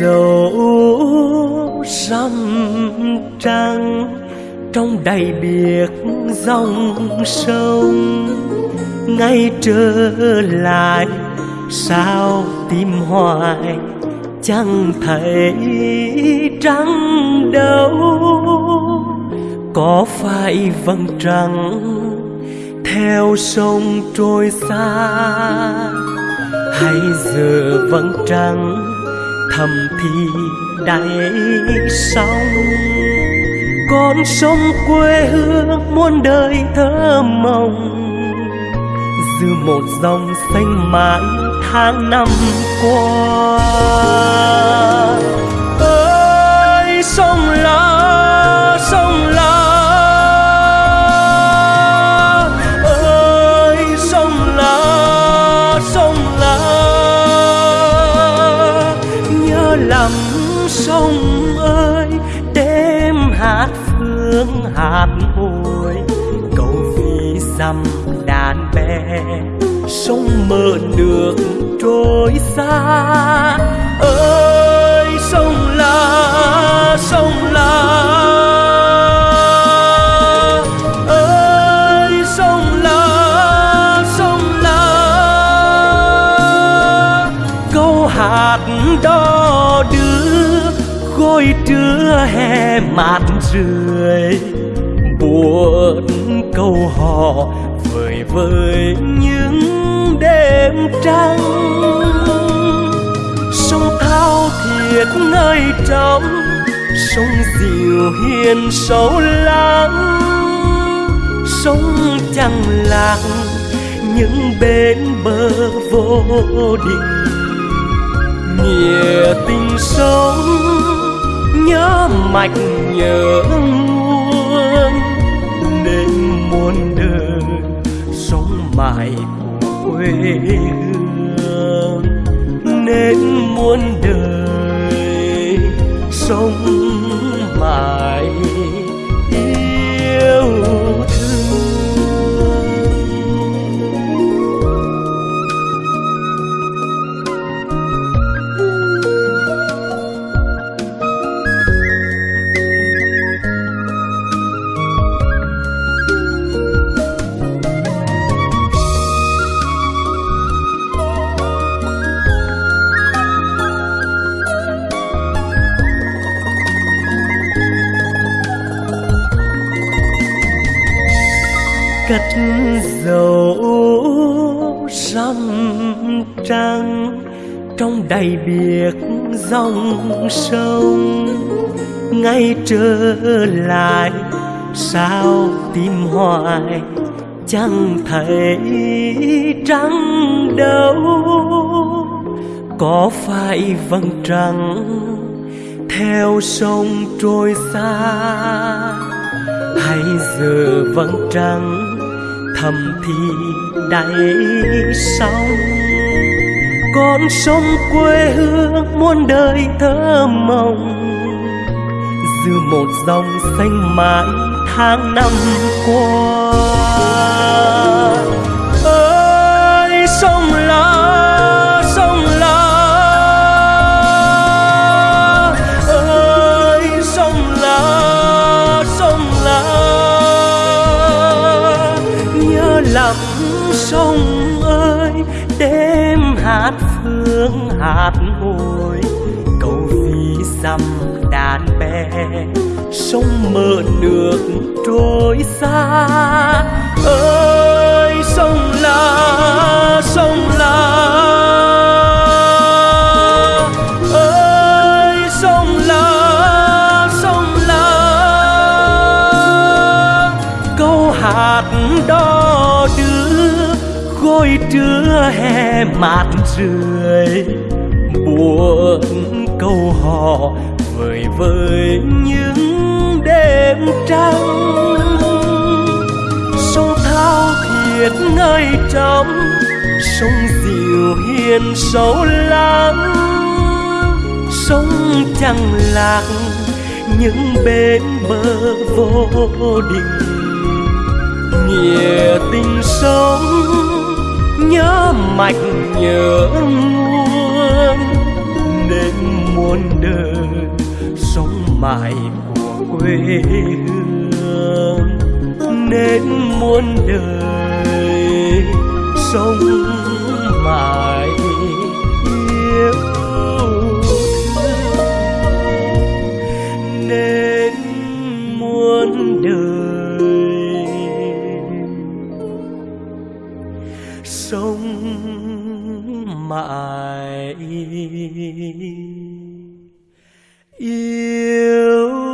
dấu răm trăng trong đầy biệt dòng sông. Ngay trở lại, sao tìm hoài chẳng thấy trăng đâu? Có phải vầng trăng theo sông trôi xa, hay giờ vầng trăng thầm thì đáy sông con sông quê hương muôn đời thơ mộng dư một dòng xanh mãi tháng năm qua. Ơi, sông sông ơi đêm hát phương hát hồi cầu vì dằm đàn bè, sông mơ được trôi xa. Ơi sông la sông la ơi sông la sông la câu hát đó khôi trưa hè mát rượi buồn câu hò vời vời những đêm trăng. Sông thao thiệt nơi trong sông dịu hiền sâu lắng. Sông chẳng lạc, những bến bờ vô định nghĩa tình sống nhớ mạch nhớ nguồn, nên muôn đời sống mãi quê hương. Nên muôn đời sống cất dầu răm trăng trong đầy biệt dòng sông. Ngay trở lại, sao tim hoài chẳng thấy trăng đâu? Có phải vầng trăng theo sông trôi xa, hay giờ vầng trăng thầm thì đầy sông con sông quê hương muôn đời thơ mộng dư một dòng xanh mãi tháng năm qua. Sông ơi đêm hát phương hát hồi cầu vì dằm đàn bè, sông mơ nước trôi xa. Ơi sông la sông la khôi trưa hè mát rượi, buồn câu hò vời vời những đêm trăng. Sông thao thiệt ngơi trong sông dịu hiền sâu lắng. Sông chẳng lạc những bên bờ vô định nghĩa tình sống nhớ mạch nhớ nguồn, nên muôn đời sống mãi của quê hương. Nên muôn đời sống mãi phải yêu